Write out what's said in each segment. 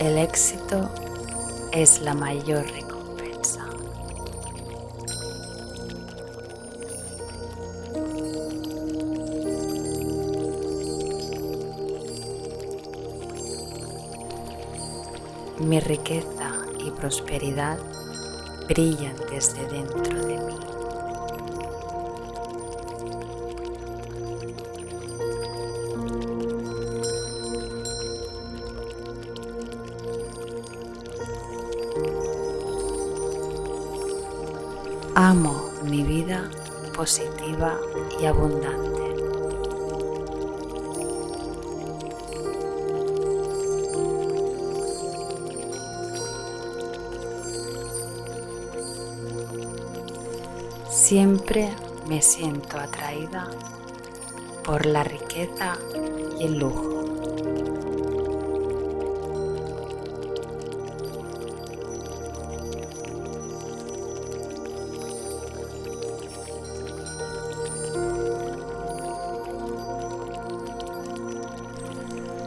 El éxito es la mayor recompensa. Mi riqueza y prosperidad brillan desde dentro de mí. Amo mi vida positiva y abundante. Siempre me siento atraída por la riqueza y el lujo.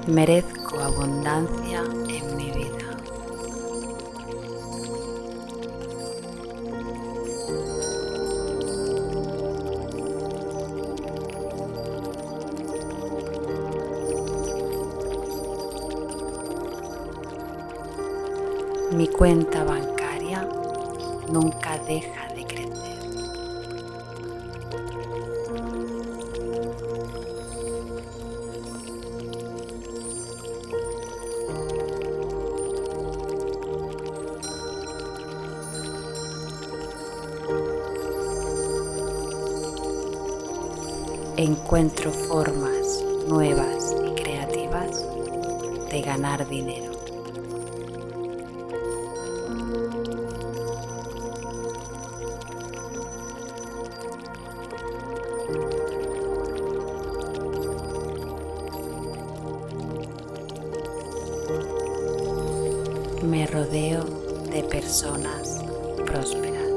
Merezco abundancia en mi vida. Mi cuenta bancaria nunca deja de crecer. Encuentro formas nuevas y creativas de ganar dinero. Me rodeo de personas prósperas.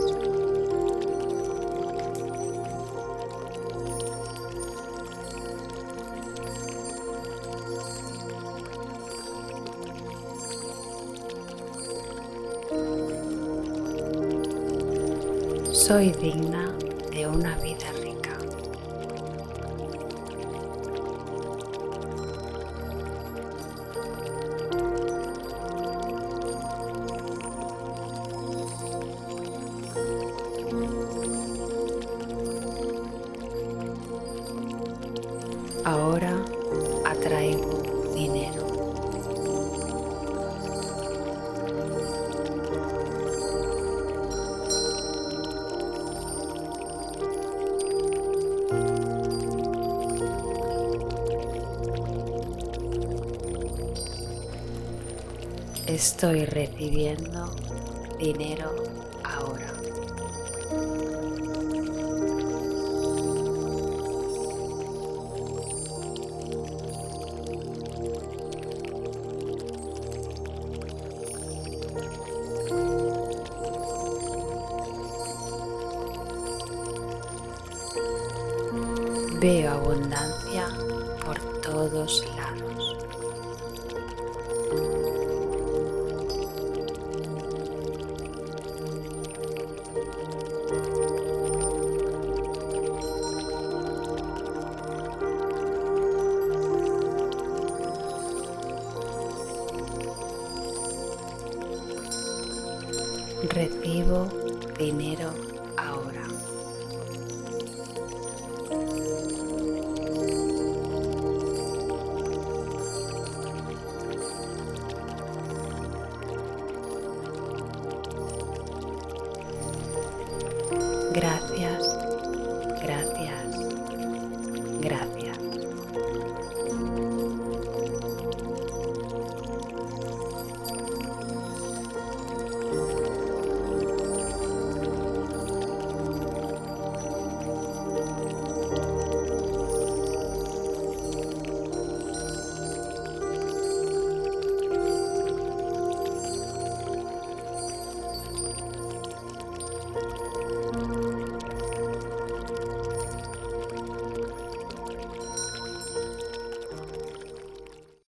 Soy digna de una vida rica. Ahora Estoy recibiendo dinero ahora. Veo abundancia por todos lados. Recibo dinero ahora. Gracias.